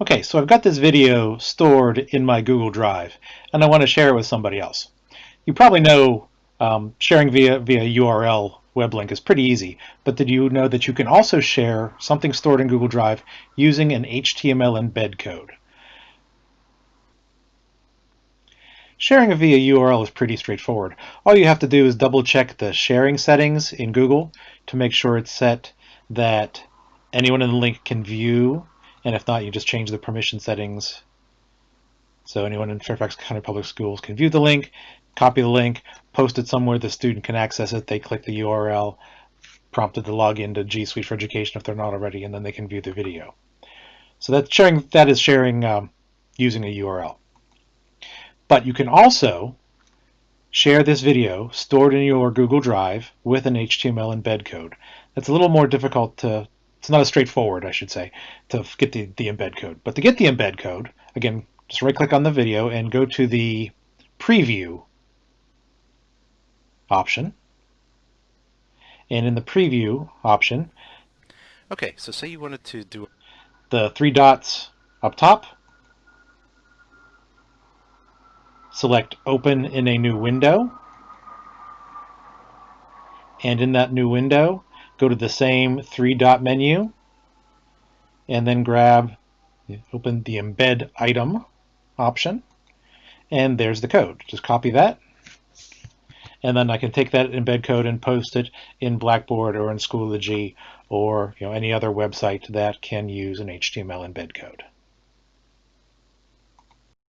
Okay, so I've got this video stored in my Google Drive, and I want to share it with somebody else. You probably know um, sharing via, via URL web link is pretty easy, but did you know that you can also share something stored in Google Drive using an HTML embed code? Sharing via URL is pretty straightforward. All you have to do is double check the sharing settings in Google to make sure it's set that anyone in the link can view, and if not, you just change the permission settings. So anyone in Fairfax County Public Schools can view the link, copy the link, post it somewhere the student can access it, they click the URL, prompted to log into G Suite for Education if they're not already, and then they can view the video. So that's sharing, that is sharing um, using a URL. But you can also share this video stored in your Google Drive with an HTML embed code. That's a little more difficult to, it's not as straightforward, I should say, to get the, the embed code. But to get the embed code, again, just right click on the video and go to the preview option. And in the preview option, Okay, so say you wanted to do the three dots up top, select open in a new window. And in that new window, go to the same three dot menu and then grab, open the embed item option. And there's the code. Just copy that. And then I can take that embed code and post it in Blackboard or in Schoology or you know any other website that can use an HTML embed code.